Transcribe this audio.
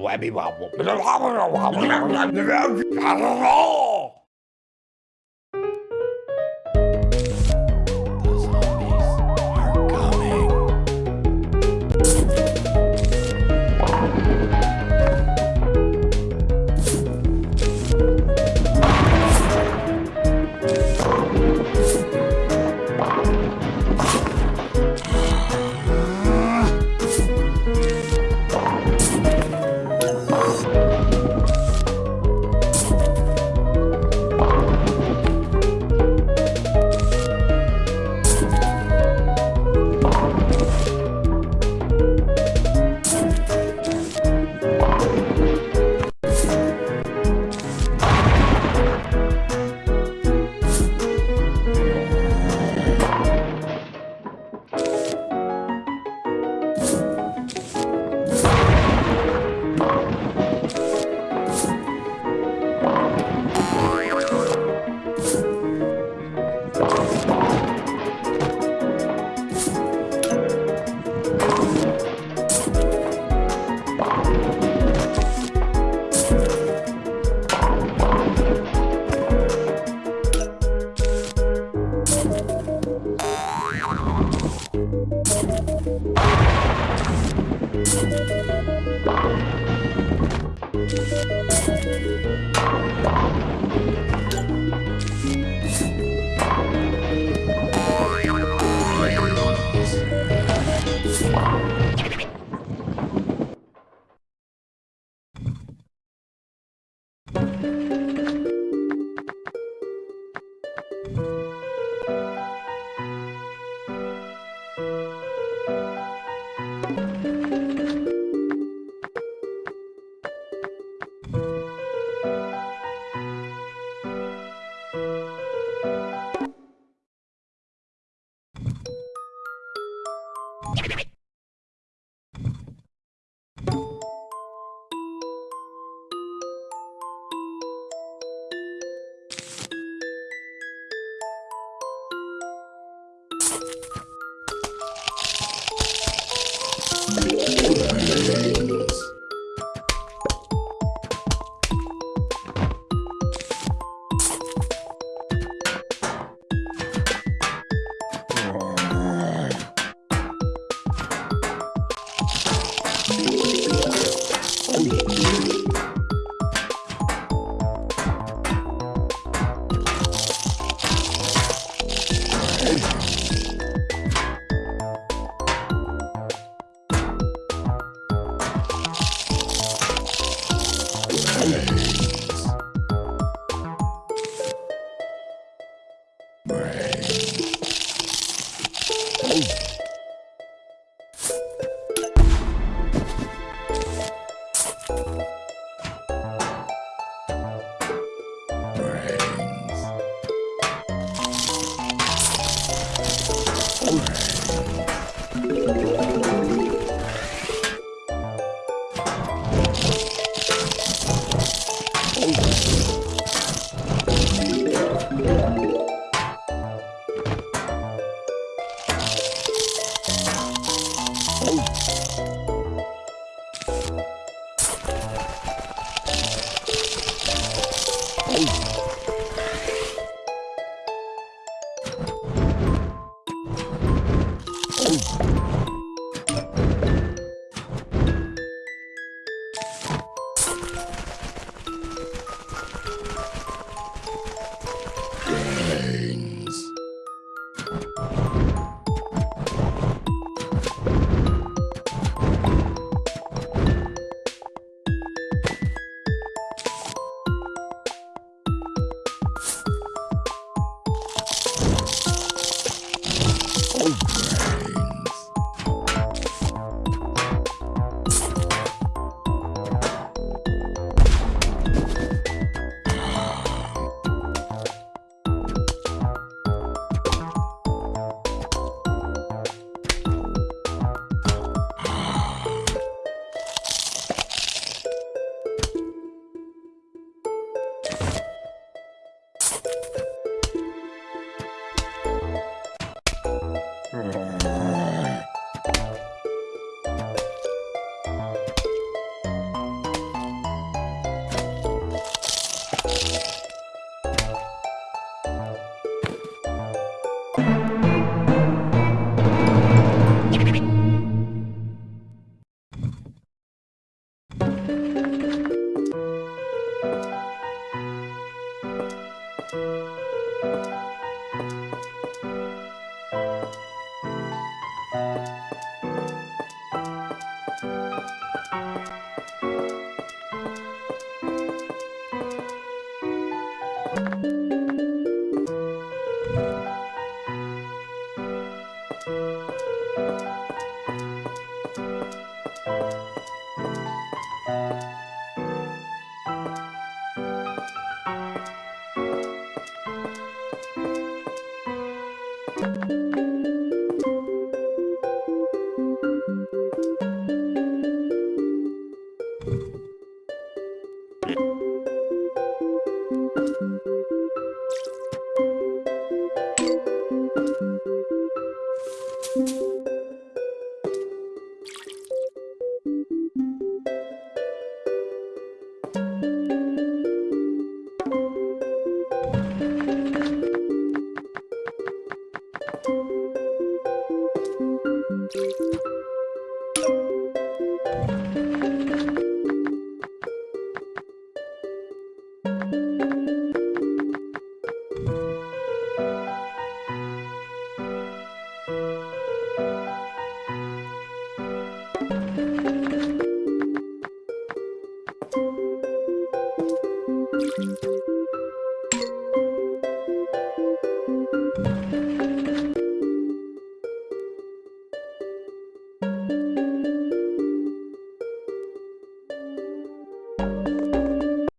Webby wobble.